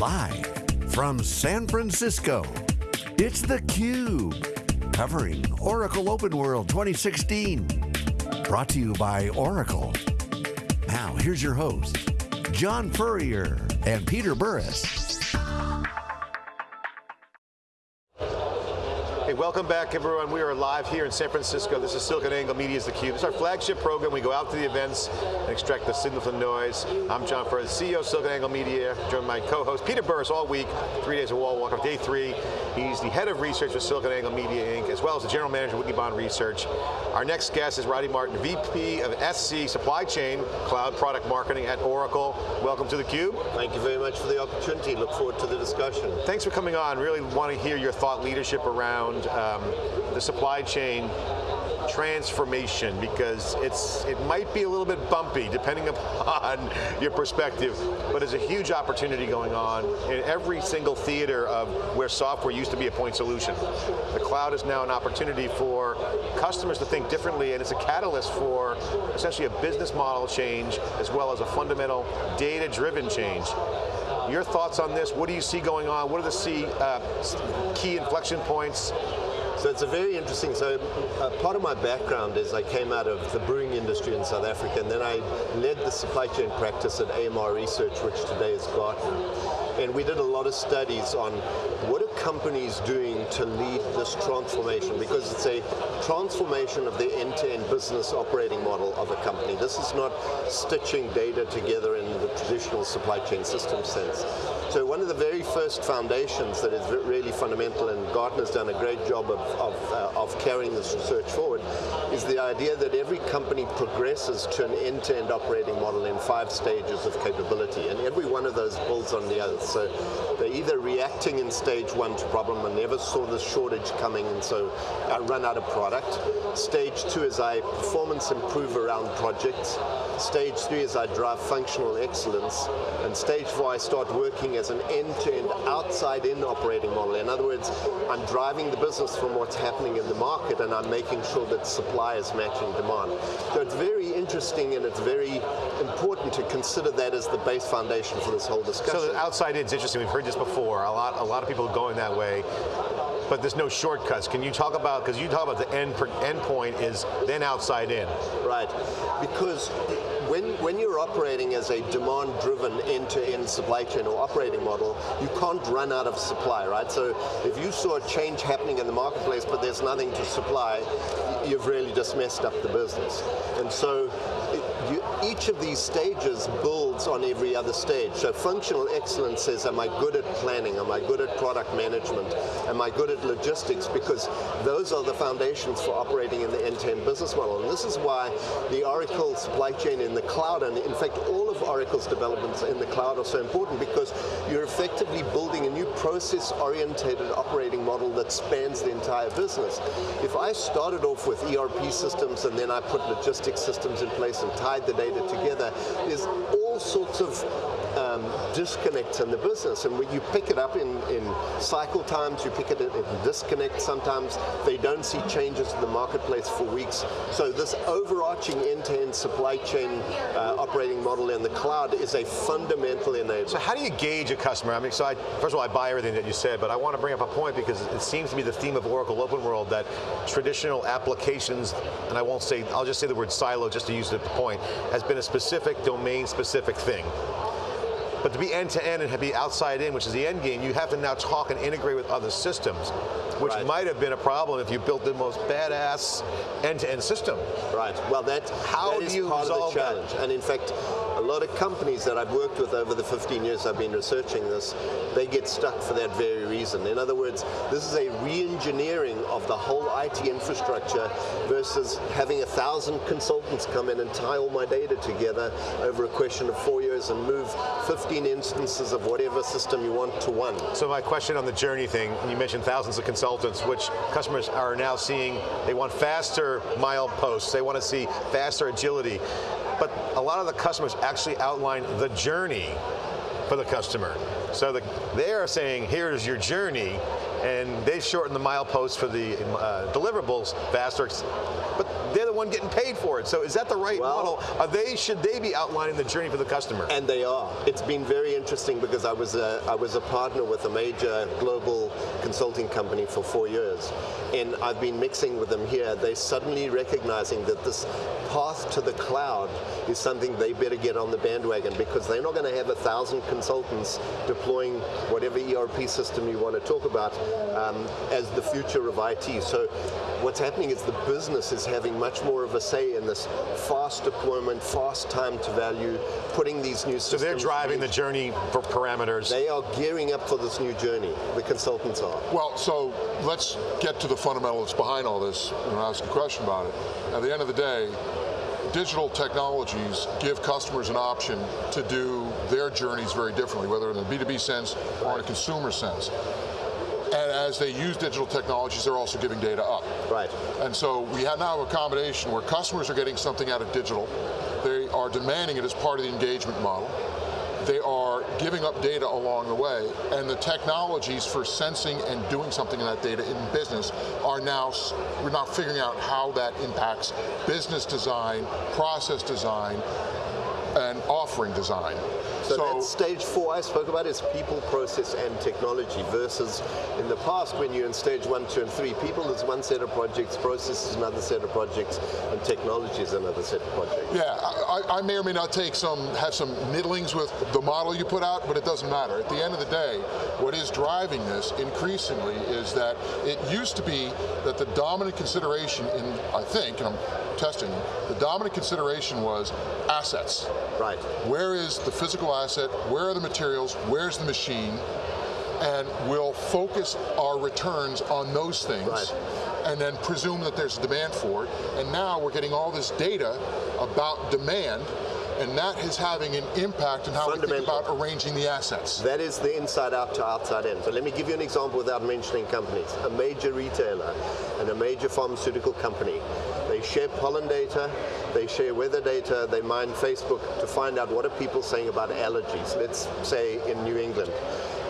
Live from San Francisco, it's theCUBE. Covering Oracle Open World 2016. Brought to you by Oracle. Now, here's your host, John Furrier and Peter Burris. Welcome back everyone. We are live here in San Francisco. This is SiliconANGLE Media's theCUBE. This is our flagship program. We go out to the events and extract the signal from the noise. I'm John Furrier, CEO of SiliconANGLE Media, joined by my co-host Peter Burris all week, three days of wall walk, day three. He's the head of research for SiliconANGLE Media Inc., as well as the general manager of Wikibon Research. Our next guest is Roddy Martin, VP of SC Supply Chain, Cloud Product Marketing at Oracle. Welcome to theCUBE. Thank you very much for the opportunity. Look forward to the discussion. Thanks for coming on. Really want to hear your thought leadership around um, the supply chain transformation because it's it might be a little bit bumpy depending upon your perspective, but there's a huge opportunity going on in every single theater of where software used to be a point solution. The cloud is now an opportunity for customers to think differently and it's a catalyst for essentially a business model change as well as a fundamental data-driven change. Your thoughts on this? What do you see going on? What are the uh, key inflection points? So it's a very interesting, so uh, part of my background is I came out of the brewing industry in South Africa and then I led the supply chain practice at AMR Research, which today is Gartner. And we did a lot of studies on what are companies doing to lead this transformation because it's a transformation of the end-to-end -end business operating model of a company. This is not stitching data together in the traditional supply chain system sense. So one of the very first foundations that is really fundamental, and Gartner's done a great job of, of, uh, of carrying this research forward, is the idea that every company progresses to an end-to-end -end operating model in five stages of capability, and every one of those builds on the other. So they're either reacting in stage one to problem, I never saw the shortage coming, and so I run out of product. Stage two is I performance improve around projects. Stage three is I drive functional excellence, and stage four I start working as an end-to-end, outside-in operating model. In other words, I'm driving the business from what's happening in the market and I'm making sure that supply is matching demand. So it's very interesting and it's very important to consider that as the base foundation for this whole discussion. So the outside in is interesting, we've heard this before, a lot, a lot of people are going that way but there's no shortcuts. Can you talk about, because you talk about the end, end point is then outside in. Right, because when, when you're operating as a demand-driven end-to-end supply chain or operating model, you can't run out of supply, right? So if you saw a change happening in the marketplace but there's nothing to supply, you've really just messed up the business. And so you, each of these stages on every other stage. So functional excellence says, am I good at planning? Am I good at product management? Am I good at logistics? Because those are the foundations for operating in the end-to-end -end business model. And this is why the Oracle supply chain in the cloud, and in fact all of Oracle's developments in the cloud are so important because you're effectively building a new process-orientated operating model that spans the entire business. If I started off with ERP systems and then I put logistics systems in place and tied the data together, there's all sorts of um, disconnects in the business. And when you pick it up in, in cycle times, you pick it in, in disconnect sometimes. They don't see changes in the marketplace for weeks. So this overarching end-to-end -end supply chain uh, operating model in the cloud is a fundamental enabler. So how do you gauge a customer? I mean, so I, first of all, I buy everything that you said, but I want to bring up a point because it seems to be the theme of Oracle Open World that traditional applications, and I won't say, I'll just say the word silo just to use the point, has been a specific domain specific thing. But to be end-to-end -end and be outside in, which is the end game, you have to now talk and integrate with other systems, which right. might have been a problem if you built the most badass end-to-end -end system. Right, well that, How that do you part resolve of the challenge. That? And in fact, a lot of companies that I've worked with over the 15 years I've been researching this, they get stuck for that very reason. In other words, this is a re-engineering of the whole IT infrastructure versus having a thousand consultants come in and tie all my data together over a question of four years and move 15 instances of whatever system you want to one. So my question on the journey thing, you mentioned thousands of consultants, which customers are now seeing, they want faster mileposts, they want to see faster agility but a lot of the customers actually outline the journey for the customer. So the, they are saying, here's your journey, and they've shortened the mileposts for the uh, deliverables faster, but they're the one getting paid for it. So is that the right well, model? Are they, should they be outlining the journey for the customer? And they are. It's been very interesting because I was a, I was a partner with a major global consulting company for four years. And I've been mixing with them here. They're suddenly recognizing that this path to the cloud is something they better get on the bandwagon because they're not going to have a thousand consultants deploying whatever ERP system you want to talk about um, as the future of IT. So what's happening is the business is having much more of a say in this fast deployment, fast time to value, putting these new systems. So they're driving the journey for parameters. They are gearing up for this new journey, the consultants are. Well, so let's get to the fundamentals behind all this and ask a question about it. At the end of the day, digital technologies give customers an option to do their journeys very differently, whether in a B2B sense or in a consumer sense. As they use digital technologies, they're also giving data up. Right. And so we have now a combination where customers are getting something out of digital, they are demanding it as part of the engagement model, they are giving up data along the way, and the technologies for sensing and doing something in that data in business are now, we're now figuring out how that impacts business design, process design, and offering design. So, so that's stage four I spoke about is people, process, and technology versus in the past when you're in stage one, two, and three, people is one set of projects, process is another set of projects, and technology is another set of projects. Yeah, I, I may or may not take some, have some middlings with the model you put out, but it doesn't matter. At the end of the day, what is driving this increasingly is that it used to be that the dominant consideration in, I think, and I'm testing, the dominant consideration was assets. Right. Where is the physical asset? Where are the materials? Where's the machine? And we'll focus our returns on those things. Right. And then presume that there's demand for it. And now we're getting all this data about demand and that is having an impact on how we think about arranging the assets. That is the inside out to outside in. So let me give you an example without mentioning companies. A major retailer and a major pharmaceutical company, they share pollen data, they share weather data, they mine Facebook to find out what are people saying about allergies, let's say in New England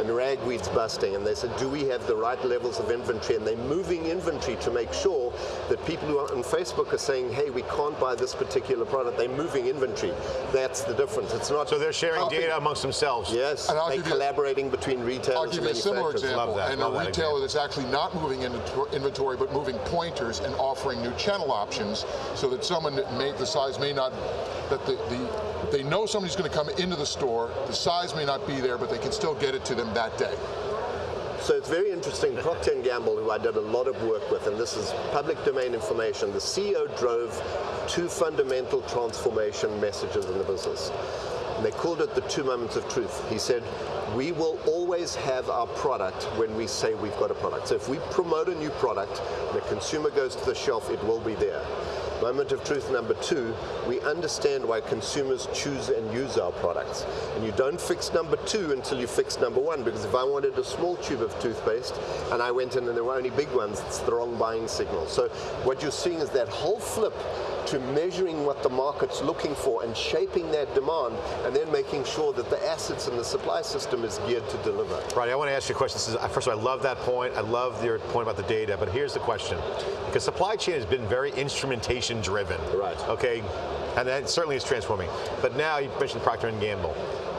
and ragweed's busting, and they said, do we have the right levels of inventory? And they're moving inventory to make sure that people who are on Facebook are saying, hey, we can't buy this particular product. They're moving inventory. That's the difference. It's not. So they're sharing data amongst themselves. Yes. And they're collaborating a, between retailers. I'll give you a similar example. And a retailer example. that's actually not moving inventory, but moving pointers and offering new channel options, so that someone that may, the size may not, that the, the they know somebody's going to come into the store, the size may not be there, but they can still get it to them that day. So it's very interesting. Procter & Gamble, who I did a lot of work with, and this is public domain information, the CEO drove two fundamental transformation messages in the business. And they called it the two moments of truth. He said, we will always have our product when we say we've got a product. So if we promote a new product, the consumer goes to the shelf, it will be there. Moment of truth number two, we understand why consumers choose and use our products. And you don't fix number two until you fix number one, because if I wanted a small tube of toothpaste and I went in and there were only big ones, it's the wrong buying signal. So what you're seeing is that whole flip to measuring what the market's looking for and shaping that demand and then making sure that the assets and the supply system is geared to deliver. Right, I want to ask you a question. This is, first of all, I love that point. I love your point about the data, but here's the question. Because supply chain has been very instrumentation driven. Right. Okay, and that certainly is transforming. But now, you mentioned Procter & Gamble.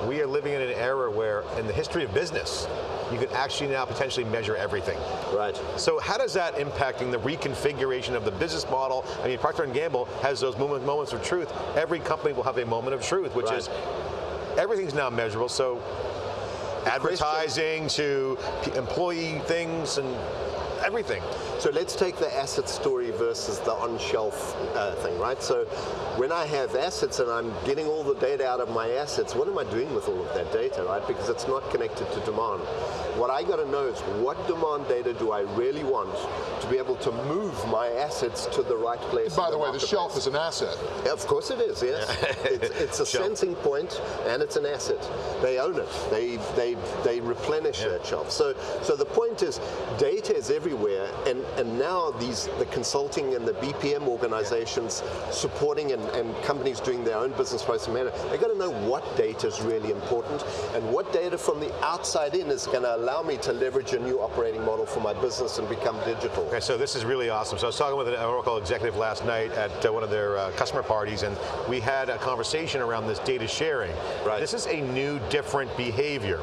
We are living in an era where, in the history of business, you can actually now potentially measure everything. Right. So how does that impacting the reconfiguration of the business model? I mean, Procter & Gamble has those moment, moments of truth. Every company will have a moment of truth, which right. is everything's now measurable. So advertising to employee things and everything. So let's take the asset story versus the on-shelf uh, thing, right? So when I have assets and I'm getting all the data out of my assets, what am I doing with all of that data, right? Because it's not connected to demand. What I got to know is what demand data do I really want to be able to move my assets to the right place. By the, the way, the shelf is an asset. Yeah, of course it is, yes. it's, it's, a sensing point and it's an asset. They own it. They, they they, they replenish Yeah. that shelf. So, so the point is, data is everywhere, and, and now these the consulting and the BPM organizations supporting and, and companies doing their own business process management, they got to know what data is really important and what data from the outside in is going to allow me to leverage a new operating model for my business and become digital. Okay, so this is really awesome. So I was talking with an Oracle executive last night at uh, one of their uh, customer parties, and we had a conversation around this data sharing. Right. This is a new, different behavior.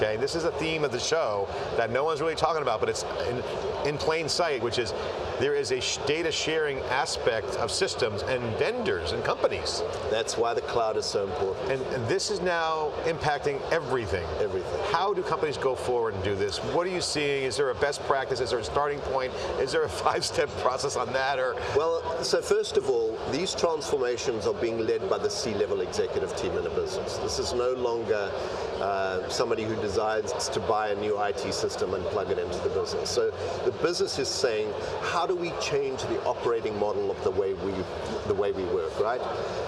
Okay, this is a theme of the show that no one's really talking about, but it's in, in plain sight, which is there is a sh data sharing aspect of systems and vendors and companies. That's why the cloud is so important. And, and this is now impacting everything. Everything. How do companies go forward and do this? What are you seeing? Is there a best practice? Is there a starting point? Is there a five-step process on that? Or Well, so first of all, these transformations are being led by the C-level executive team in a business. This is no longer uh, somebody who decides to buy a new IT system and plug it into the business. So the business is saying, how do we change the operating model of the way we the way we work, right?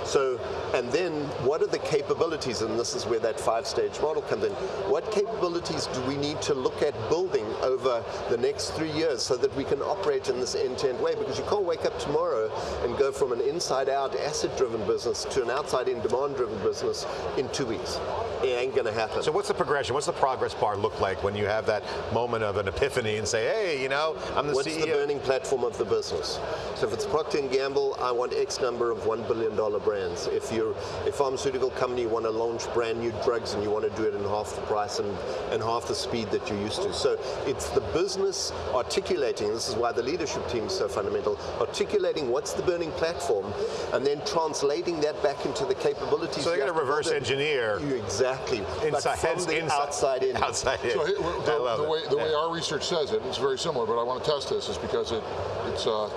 So, and then what are the capabilities? And this is where that five-stage model comes in. What capabilities do we need to look at building over the next three years so that we can operate in this end-to-end way? Because you can't wake up tomorrow and go from an inside-out asset-driven business to an outside-in demand-driven business in two weeks. It ain't going to happen. So what's the progression? What's the progress bar look like when you have that moment of an epiphany and say, hey, you know, I'm the What's CEO. the burning platform of the business? So if it's Procter & Gamble, I want X number of $1 billion brands. If you're a pharmaceutical company, you want to launch brand new drugs and you want to do it in half the price and, and half the speed that you're used to. So it's the business articulating, this is why the leadership team is so fundamental, articulating what's the burning platform and then translating that back into the capabilities. So they're you going to reverse engineer You exactly. Inside, but from hence the inside, outside in. Outside in. So the, the way the way our research says it, it's very similar, but I want to test this is because it it's uh,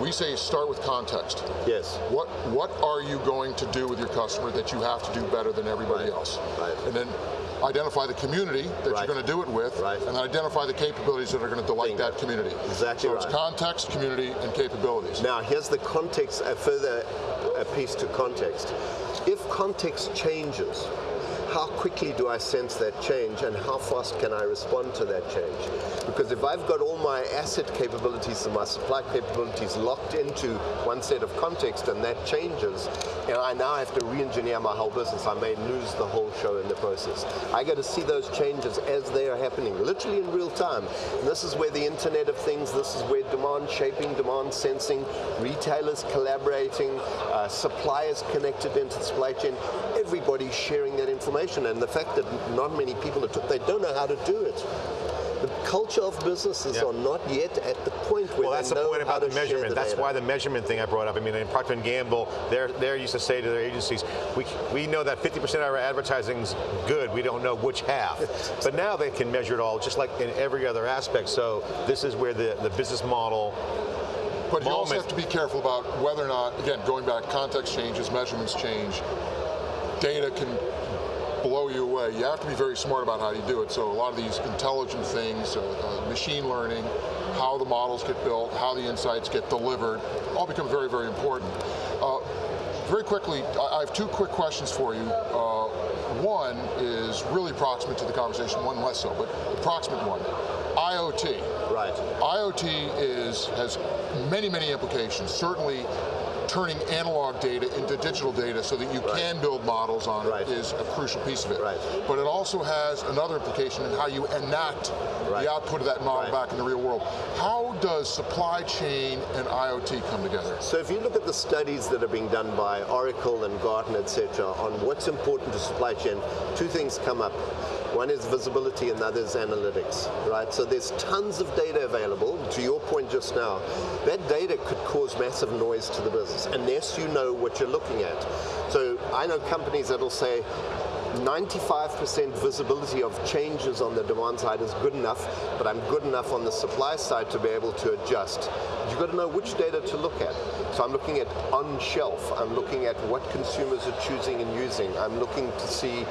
we say start with context. Yes. What what are you going to do with your customer that you have to do better than everybody Right. else? Right. And then identify the community that Right. you're going to do it with, Right. and then identify the capabilities that are going to delight Bingo. that community. Exactly So it's context, community, and capabilities. Now, here's the context, a further a piece to context. If context changes, how quickly do I sense that change and how fast can I respond to that change? Because if I've got all my asset capabilities and my supply capabilities locked into one set of context and that changes, and I now have to re-engineer my whole business, I may lose the whole show in the process. I got to see those changes as they are happening, literally in real time. And this is where the Internet of Things, this is where demand shaping, demand sensing, retailers collaborating, uh, suppliers connected into the supply chain, everybody sharing that information. And the fact that not many people are, they don't know how to do it. The culture of businesses Yeah. are not yet at the point where Well, that's they the know point how about the to share measurement. the that's data. why the measurement thing I brought up. I mean, in Procter and Gamble, they're, they're used to say to their agencies, we, we know that 50% of our advertising's good. We don't know which half. but now they can measure it all, just like in every other aspect. So this is where the, the business model But you also have to be careful about whether or not, again, going back, context changes, measurements change, data can you have to be very smart about how you do it. So a lot of these intelligent things, uh, uh, machine learning, how the models get built, how the insights get delivered, all become very, very important. Uh, very quickly, I I have two quick questions for you. Uh, one is really proximate to the conversation, one less so, but the proximate one. IoT. Right. IoT is has many, many implications. Certainly, turning analog data into digital data so that you Right. can build models on Right. it is a crucial piece of it. Right. But it also has another implication in how you enact Right. the output of that model back in the real world. How does supply chain and IoT come together? So if you look at the studies that are being done by Oracle and Gartner, et cetera, on what's important to supply chain, two things come up. One is visibility and the other is analytics, right? So there's tons of data available. To your point just now, that data could cause massive noise to the business unless you know what you're looking at. So I know companies that'll say, 95% visibility of changes on the demand side is good enough, but I'm good enough on the supply side to be able to adjust. You've got to know which data to look at. So I'm looking at on shelf, I'm looking at what consumers are choosing and using. I'm looking to see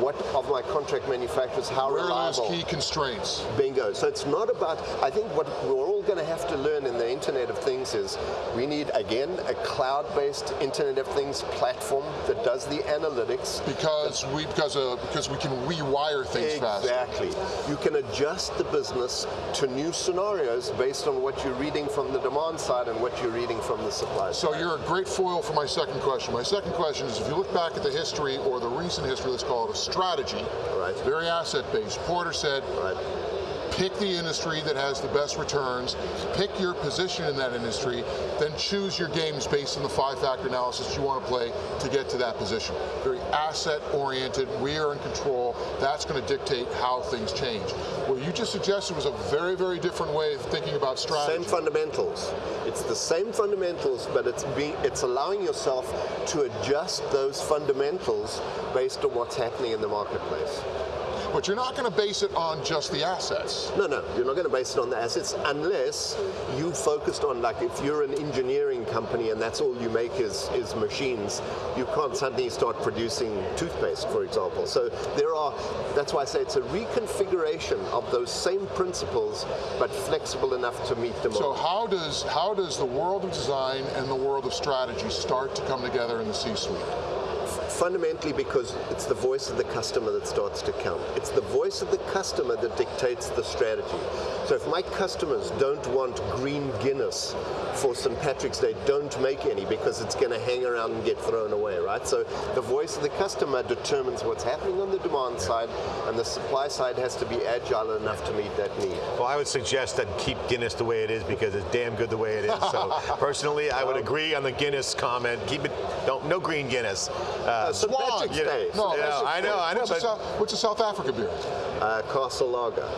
what of my contract manufacturers, how Where are reliable. those key constraints? Bingo. So it's not about, I think what we're all going to have to learn in the Internet of Things is we need, again, a cloud-based Internet of Things platform that does the analytics. Because we, because, uh, because we can rewire things faster. Exactly. You can adjust the business to new scenarios based on what you're reading from the demand side and what you're reading from the supply So side. So you're a great foil for my second question. My second question is if you look back at the history or the recent history, let's call it a strategy, Right. very asset-based. Porter said, Right. Pick the industry that has the best returns, pick your position in that industry, then choose your games based on the five-factor analysis you want to play to get to that position. Very asset-oriented, we are in control, that's going to dictate how things change. What you just suggested was a very, very different way of thinking about strategy. Same fundamentals. It's the same fundamentals, but it's being, it's allowing yourself to adjust those fundamentals based on what's happening in the marketplace. But you're not going to base it on just the assets. No, no, you're not going to base it on the assets unless you focused on, like, if you're an engineering company and that's all you make is, is machines, you can't suddenly start producing toothpaste, for example. So there are, that's why I say it's a reconfiguration of those same principles, but flexible enough to meet demand. So how does how does the world of design and the world of strategy start to come together in the C-suite? Fundamentally because it's the voice of the customer that starts to count. It's the voice of the customer that dictates the strategy. So if my customers don't want green Guinness for St. Patrick's Day, don't make any because it's going to hang around and get thrown away, right? So the voice of the customer determines what's happening on the demand side and the supply side has to be agile enough to meet that need. Well, I would suggest that keep Guinness the way it is because it's damn good the way it is. So personally, I would agree on the Guinness comment. Keep it, don't, no green Guinness. Uh, St. Swan. Patrick's Yeah. Day. No, Yeah, that's- I know, I know, What's, a South, what's a South Africa beer? uh, Castle Lager.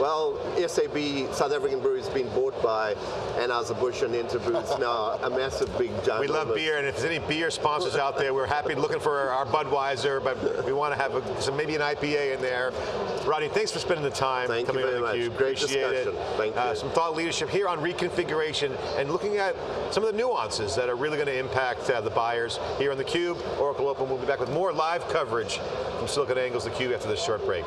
Well, SAB, South African Brewery, has been bought by Anheuser-Busch and Interbrews now, a massive big giant. we love beer, and if there's any beer sponsors out there, we're happy looking for our Budweiser, but we want to have a, some maybe an IPA in there. Rodney, thanks for spending the time Thank you coming very on theCUBE. Great Appreciate it. Thank Uh, you. some thought leadership here on reconfiguration and looking at some of the nuances that are really going to impact uh, the buyers here on theCUBE. Oracle Open will be back with more live coverage from SiliconANGLE's theCUBE after this short break.